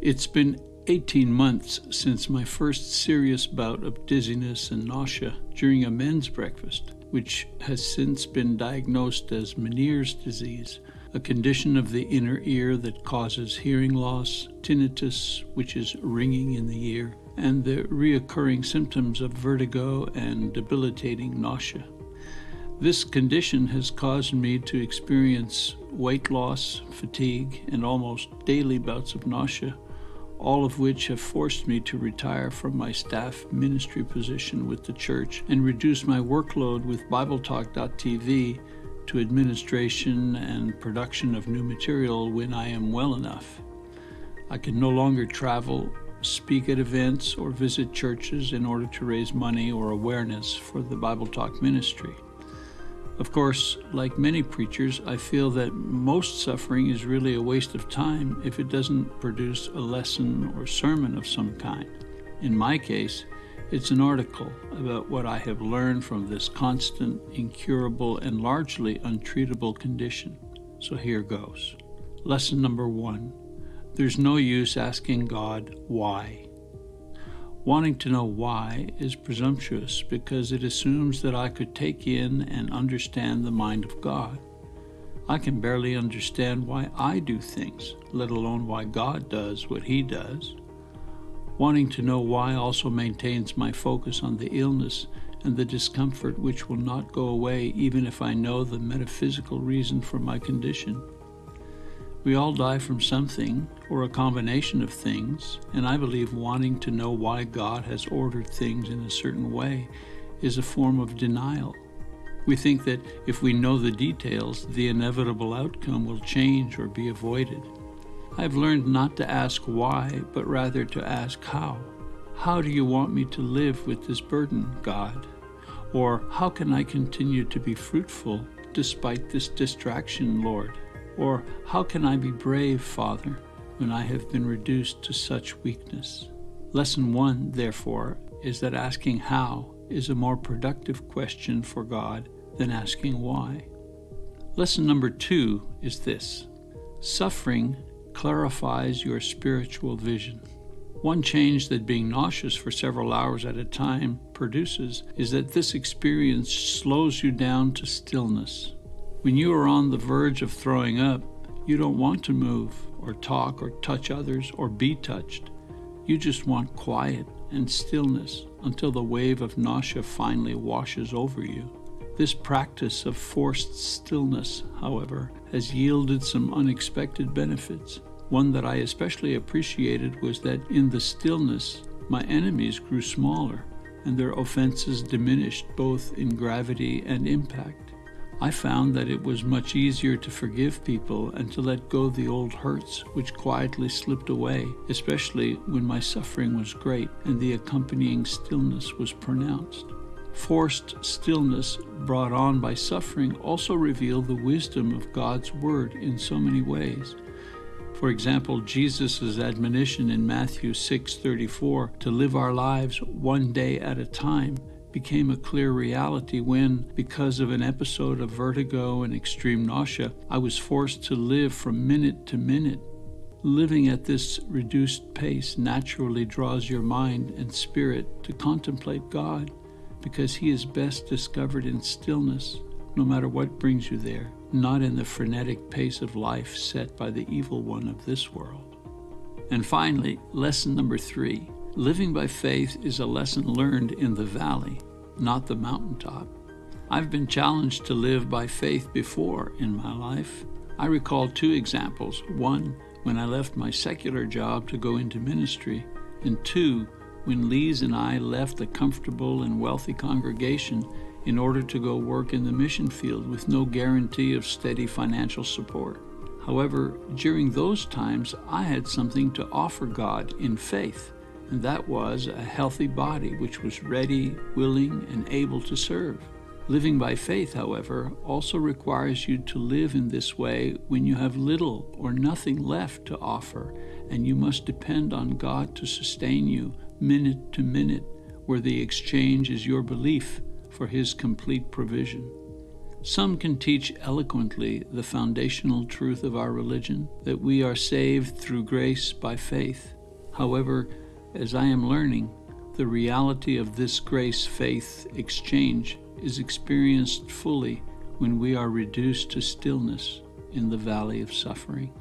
It's been 18 months since my first serious bout of dizziness and nausea during a men's breakfast, which has since been diagnosed as Meniere's disease, a condition of the inner ear that causes hearing loss, tinnitus, which is ringing in the ear, and the reoccurring symptoms of vertigo and debilitating nausea. This condition has caused me to experience weight loss, fatigue, and almost daily bouts of nausea, all of which have forced me to retire from my staff ministry position with the church and reduce my workload with BibleTalk.tv to administration and production of new material when I am well enough. I can no longer travel, speak at events, or visit churches in order to raise money or awareness for the Bible Talk ministry. Of course, like many preachers, I feel that most suffering is really a waste of time if it doesn't produce a lesson or sermon of some kind. In my case, it's an article about what I have learned from this constant, incurable, and largely untreatable condition. So here goes. Lesson number one There's no use asking God why. Wanting to know why is presumptuous because it assumes that I could take in and understand the mind of God. I can barely understand why I do things, let alone why God does what He does. Wanting to know why also maintains my focus on the illness and the discomfort which will not go away even if I know the metaphysical reason for my condition. We all die from something, or a combination of things, and I believe wanting to know why God has ordered things in a certain way is a form of denial. We think that if we know the details, the inevitable outcome will change or be avoided. I've learned not to ask why, but rather to ask how. How do you want me to live with this burden, God? Or how can I continue to be fruitful despite this distraction, Lord? Or, how can I be brave, Father, when I have been reduced to such weakness? Lesson one, therefore, is that asking how is a more productive question for God than asking why. Lesson number two is this suffering clarifies your spiritual vision. One change that being nauseous for several hours at a time produces is that this experience slows you down to stillness. When you are on the verge of throwing up, you don't want to move or talk or touch others or be touched. You just want quiet and stillness until the wave of nausea finally washes over you. This practice of forced stillness, however, has yielded some unexpected benefits. One that I especially appreciated was that in the stillness, my enemies grew smaller and their offenses diminished both in gravity and impact. I found that it was much easier to forgive people and to let go the old hurts which quietly slipped away, especially when my suffering was great and the accompanying stillness was pronounced. Forced stillness brought on by suffering also revealed the wisdom of God's Word in so many ways. For example, Jesus' admonition in Matthew 6:34 to live our lives one day at a time became a clear reality when, because of an episode of vertigo and extreme nausea, I was forced to live from minute to minute. Living at this reduced pace naturally draws your mind and spirit to contemplate God because He is best discovered in stillness, no matter what brings you there, not in the frenetic pace of life set by the evil one of this world. And finally, lesson number three Living by faith is a lesson learned in the valley, not the mountaintop. I've been challenged to live by faith before in my life. I recall two examples one, when I left my secular job to go into ministry, and two, when Lise and I left a comfortable and wealthy congregation in order to go work in the mission field with no guarantee of steady financial support. However, during those times, I had something to offer God in faith and that was a healthy body which was ready, willing, and able to serve. Living by faith, however, also requires you to live in this way when you have little or nothing left to offer, and you must depend on God to sustain you minute to minute, where the exchange is your belief for His complete provision. Some can teach eloquently the foundational truth of our religion, that we are saved through grace by faith. However, as I am learning, the reality of this grace faith exchange is experienced fully when we are reduced to stillness in the valley of suffering.